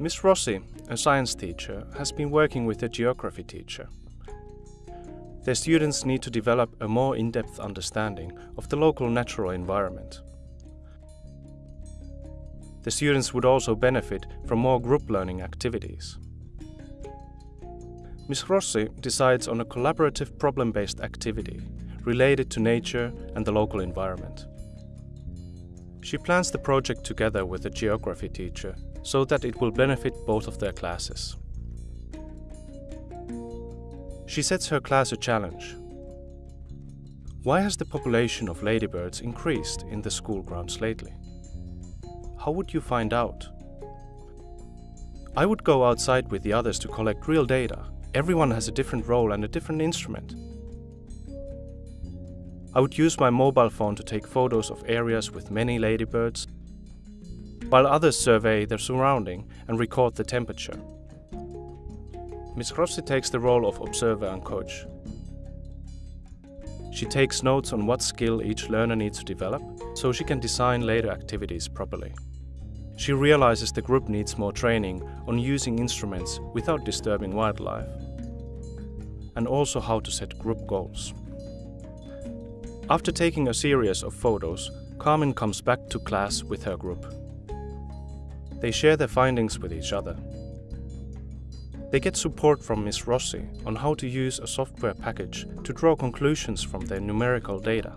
Miss Rossi, a science teacher, has been working with a geography teacher. Their students need to develop a more in-depth understanding of the local natural environment. The students would also benefit from more group learning activities. Ms. Rossi decides on a collaborative problem-based activity related to nature and the local environment. She plans the project together with a geography teacher so that it will benefit both of their classes. She sets her class a challenge. Why has the population of ladybirds increased in the school grounds lately? How would you find out? I would go outside with the others to collect real data. Everyone has a different role and a different instrument. I would use my mobile phone to take photos of areas with many ladybirds, while others survey their surrounding and record the temperature. Ms. Rossi takes the role of observer and coach. She takes notes on what skill each learner needs to develop, so she can design later activities properly. She realizes the group needs more training on using instruments without disturbing wildlife, and also how to set group goals. After taking a series of photos, Carmen comes back to class with her group. They share their findings with each other. They get support from Ms. Rossi on how to use a software package to draw conclusions from their numerical data.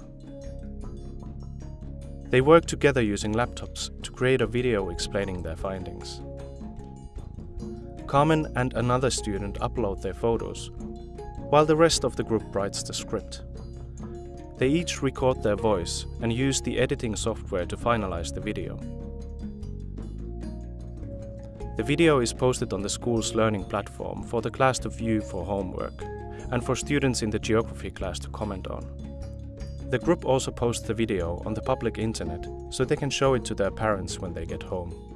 They work together using laptops to create a video explaining their findings. Carmen and another student upload their photos, while the rest of the group writes the script. They each record their voice and use the editing software to finalize the video. The video is posted on the school's learning platform for the class to view for homework and for students in the geography class to comment on. The group also posts the video on the public internet so they can show it to their parents when they get home.